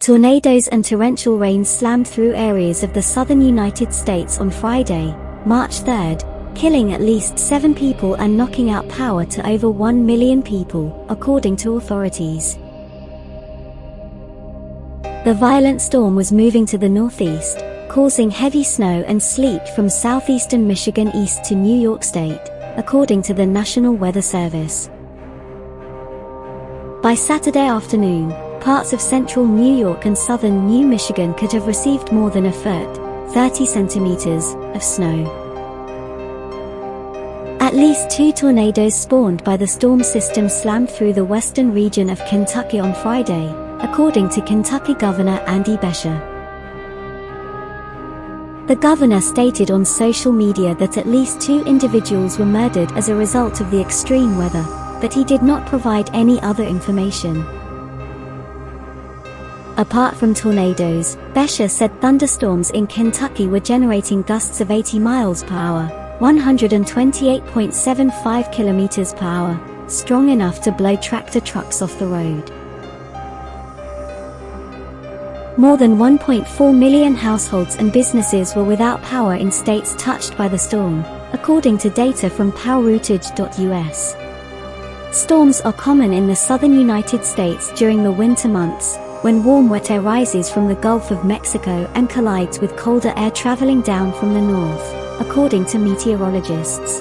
Tornadoes and torrential rains slammed through areas of the southern United States on Friday, March 3, killing at least seven people and knocking out power to over 1 million people, according to authorities. The violent storm was moving to the northeast, causing heavy snow and sleet from southeastern Michigan east to New York State, according to the National Weather Service. By Saturday afternoon, parts of central New York and southern New Michigan could have received more than a foot, 30 centimeters, of snow. At least two tornadoes spawned by the storm system slammed through the western region of Kentucky on Friday, according to Kentucky Governor Andy Beshear. The governor stated on social media that at least two individuals were murdered as a result of the extreme weather, but he did not provide any other information. Apart from tornadoes, Beshear said thunderstorms in Kentucky were generating gusts of 80 miles per hour, 128.75 kilometers per hour, strong enough to blow tractor trucks off the road. More than 1.4 million households and businesses were without power in states touched by the storm, according to data from poweroutage.us. Storms are common in the southern United States during the winter months, when warm wet air rises from the Gulf of Mexico and collides with colder air traveling down from the north, according to meteorologists.